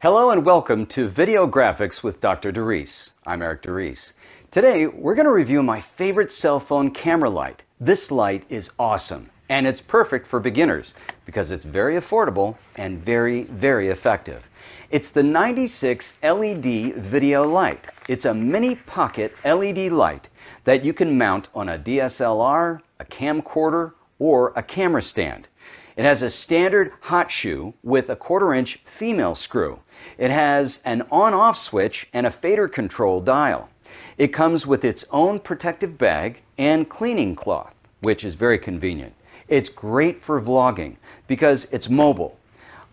Hello and welcome to Video Graphics with Dr. DeReese. I'm Eric DeReese. Today we're going to review my favorite cell phone camera light. This light is awesome and it's perfect for beginners because it's very affordable and very, very effective. It's the 96 LED video light. It's a mini pocket LED light that you can mount on a DSLR, a camcorder, or a camera stand. It has a standard hot shoe with a quarter inch female screw. It has an on-off switch and a fader control dial. It comes with its own protective bag and cleaning cloth, which is very convenient. It's great for vlogging because it's mobile,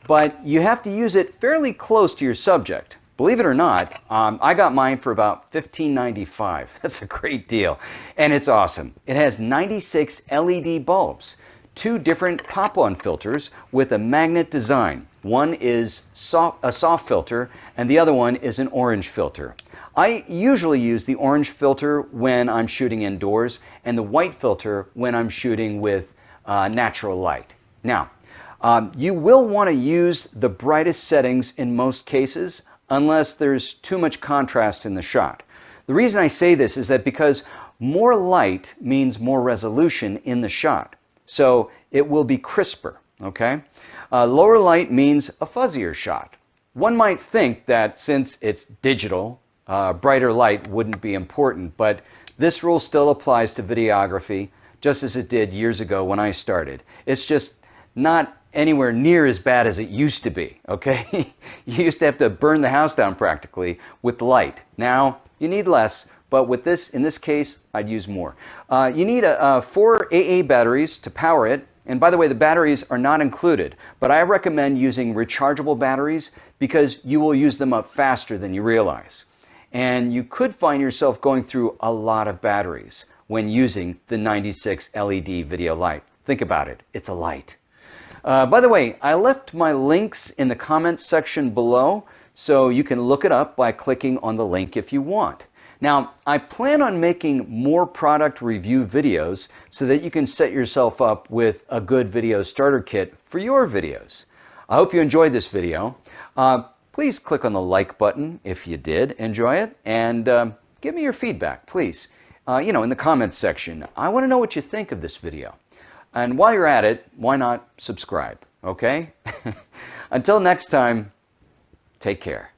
but you have to use it fairly close to your subject. Believe it or not, um, I got mine for about $15.95. That's a great deal. And it's awesome. It has 96 LED bulbs two different pop-on filters with a magnet design. One is soft, a soft filter and the other one is an orange filter. I usually use the orange filter when I'm shooting indoors and the white filter when I'm shooting with uh, natural light. Now, um, you will want to use the brightest settings in most cases unless there's too much contrast in the shot. The reason I say this is that because more light means more resolution in the shot. So it will be crisper, okay? Uh, lower light means a fuzzier shot. One might think that since it's digital, uh, brighter light wouldn't be important, but this rule still applies to videography just as it did years ago when I started. It's just not anywhere near as bad as it used to be, okay? you used to have to burn the house down practically with light. Now you need less, but with this, in this case, I'd use more. Uh, you need a, a four AA batteries to power it. And by the way, the batteries are not included, but I recommend using rechargeable batteries because you will use them up faster than you realize. And you could find yourself going through a lot of batteries when using the 96 LED video light. Think about it, it's a light. Uh, by the way, I left my links in the comments section below, so you can look it up by clicking on the link if you want. Now, I plan on making more product review videos so that you can set yourself up with a good video starter kit for your videos. I hope you enjoyed this video. Uh, please click on the like button if you did enjoy it and uh, give me your feedback, please. Uh, you know, in the comments section. I want to know what you think of this video. And while you're at it, why not subscribe, okay? Until next time, take care.